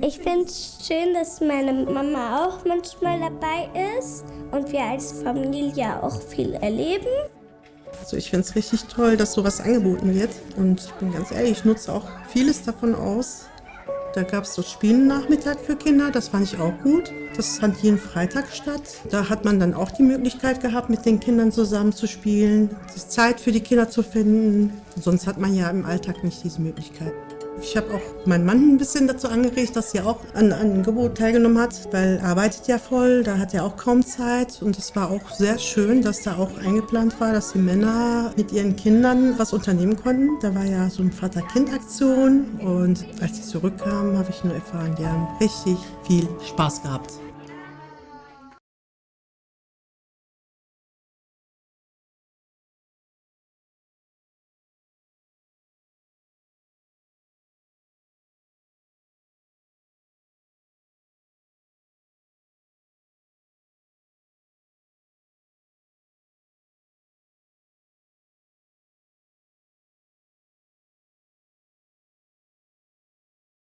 Ich finde es schön, dass meine Mama auch manchmal dabei ist und wir als Familie auch viel erleben. Also ich finde es richtig toll, dass sowas angeboten wird. Und ich bin ganz ehrlich, ich nutze auch vieles davon aus. Da gab es so Spielennachmittag für Kinder, das fand ich auch gut. Das fand jeden Freitag statt. Da hat man dann auch die Möglichkeit gehabt, mit den Kindern zusammen zu spielen, Zeit für die Kinder zu finden. Sonst hat man ja im Alltag nicht diese Möglichkeit. Ich habe auch meinen Mann ein bisschen dazu angeregt, dass er auch an einem Angebot teilgenommen hat, weil er arbeitet ja voll, da hat er auch kaum Zeit. Und es war auch sehr schön, dass da auch eingeplant war, dass die Männer mit ihren Kindern was unternehmen konnten. Da war ja so eine Vater-Kind-Aktion und als sie zurückkamen, habe ich nur erfahren, die haben richtig viel Spaß gehabt.